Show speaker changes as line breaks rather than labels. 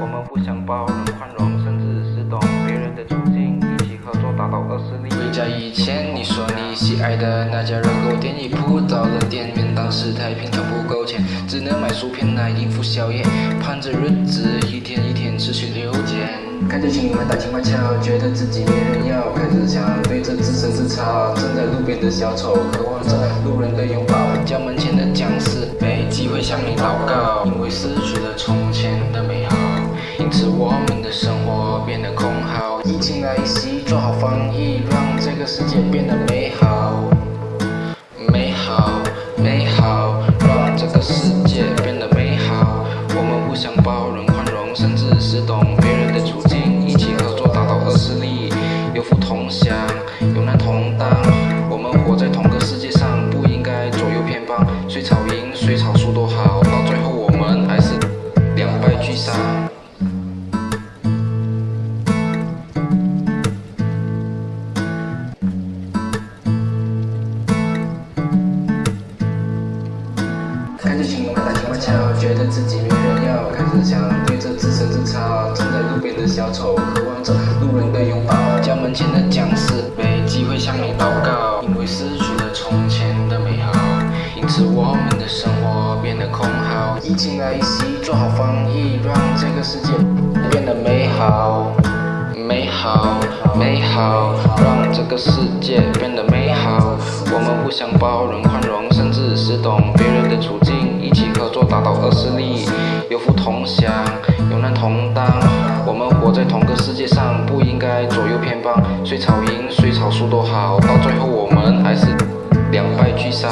我们不想包容宽容甚至是懂别人的处境一起合作达到二十例。回家以前你说你喜爱的那家热狗店已铺到了店面当时太平常不够钱只能买薯片来应付宵夜盼着日子一天一天持续流减看着情侣们打情骂俏觉得自己没人要开始想对着自身自嘲站在路边的小丑渴望着路人的拥抱。家门前的将士没机会向你祷告。因为是因此我们的生活变得空耗。疫情来袭，做好防疫，让这个世界变得美好，美好，美好，让这个世界变得美好。我们互相包容、宽容，甚至是懂别人的处境，一起合作打倒恶势力，得自己没人要，开始想对着自生自嘲。站在路边的小丑，渴望着路人的拥抱。家门前的僵尸，没机会向你报告，因为失去了从前的美好，因此我们的生活变得空耗。疫情来袭，做好防疫，让这个世界变得美好，美好，美好，让这个世界变得美好。我们互相包容、宽容，甚至是懂别人的处境，一起合作打倒恶势力，有福同享，有难同当。我们活在同个世界上，不应该左右偏帮，谁吵赢谁吵输都好，到最后我们还是两败俱伤。